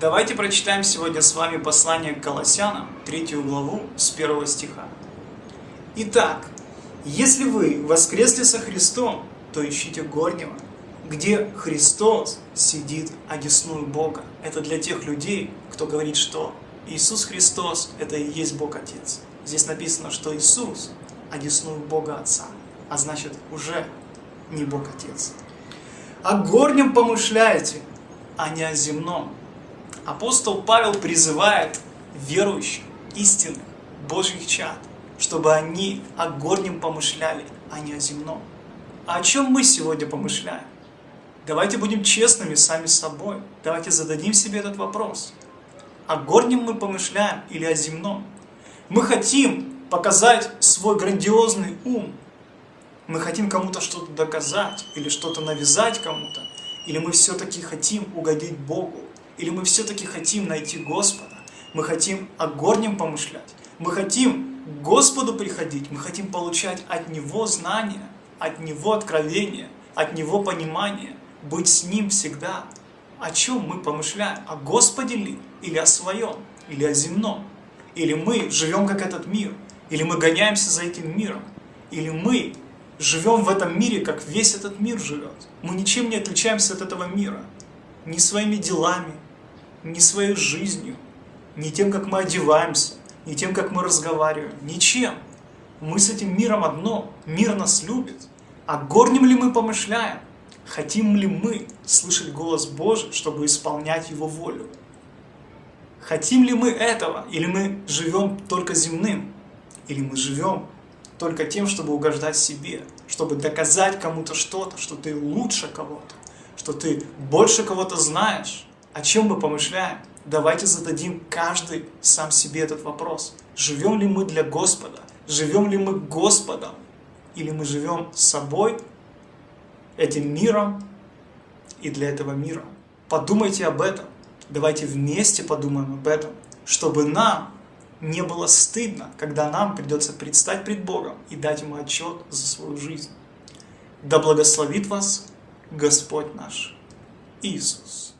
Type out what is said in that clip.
Давайте прочитаем сегодня с вами послание к Колоссянам, третью главу, с первого стиха. Итак, если вы воскресли со Христом, то ищите горнего, где Христос сидит одесную Бога. Это для тех людей, кто говорит, что Иисус Христос – это и есть Бог Отец. Здесь написано, что Иисус одесную Бога Отца, а значит уже не Бог Отец. О горнем помышляете, а не о земном. Апостол Павел призывает верующих, истинных, Божьих чад, чтобы они о горнем помышляли, а не о земном. А о чем мы сегодня помышляем? Давайте будем честными сами с собой. Давайте зададим себе этот вопрос. О горнем мы помышляем или о земном? Мы хотим показать свой грандиозный ум. Мы хотим кому-то что-то доказать или что-то навязать кому-то. Или мы все-таки хотим угодить Богу. Или мы все-таки хотим найти Господа. Мы хотим о горнем помышлять. Мы хотим к Господу приходить. Мы хотим получать от Него знания, от Него откровения, от Него понимания. Быть с Ним всегда. О чем мы помышляем? О Господе ли? Или о своем? Или о земном? Или мы живем как этот мир? Или мы гоняемся за этим миром? Или мы живем в этом мире, как весь этот мир живет? Мы ничем не отличаемся от этого мира. Ни своими делами, ни своей жизнью, ни тем, как мы одеваемся, ни тем, как мы разговариваем. Ничем. Мы с этим миром одно. Мир нас любит. А горнем ли мы помышляем? Хотим ли мы слышать голос Божий, чтобы исполнять Его волю? Хотим ли мы этого? Или мы живем только земным? Или мы живем только тем, чтобы угождать себе? Чтобы доказать кому-то что-то, что ты лучше кого-то? Что ты больше кого-то знаешь? О чем мы помышляем? Давайте зададим каждый сам себе этот вопрос. Живем ли мы для Господа? Живем ли мы Господом? Или мы живем собой, этим миром и для этого мира. Подумайте об этом. Давайте вместе подумаем об этом, чтобы нам не было стыдно, когда нам придется предстать пред Богом и дать Ему отчет за свою жизнь. Да благословит вас Господь наш Иисус.